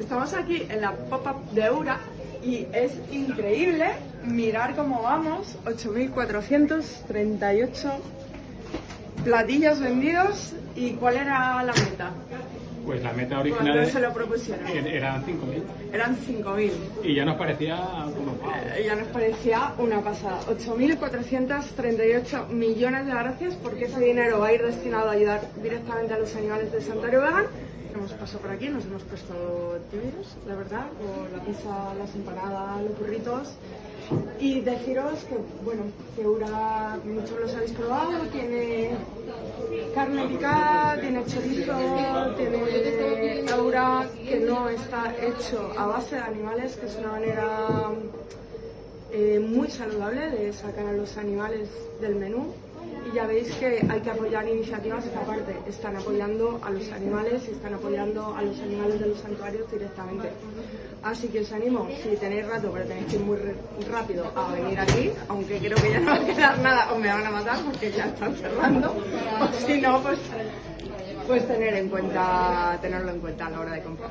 Estamos aquí en la pop-up de Eura y es increíble mirar cómo vamos. 8.438 platillos vendidos. ¿Y cuál era la meta? Pues la meta original ¿Cuánto se lo propusieron? eran 5.000. Eran 5.000. Y ya nos parecía como wow. Eh, Ya nos parecía una pasada. 8.438 millones de gracias porque ese dinero va a ir destinado a ayudar directamente a los animales del santuario vegan. Hemos pasado por aquí, nos hemos puesto tímidos, la verdad, con la pizza, las empanadas, los burritos. Y deciros que, bueno, que Ura, muchos los habéis probado, tiene carne picada, tiene chorizo, tiene Aura, que no está hecho a base de animales, que es una manera eh, muy saludable de sacar a los animales del menú. Y ya veis que hay que apoyar iniciativas que aparte están apoyando a los animales y están apoyando a los animales de los santuarios directamente. Así que os animo, si tenéis rato, pero tenéis que ir muy rápido a venir aquí, aunque creo que ya no va a quedar nada o me van a matar porque ya están cerrando, o si no, pues, pues tener en cuenta, tenerlo en cuenta a la hora de comprar.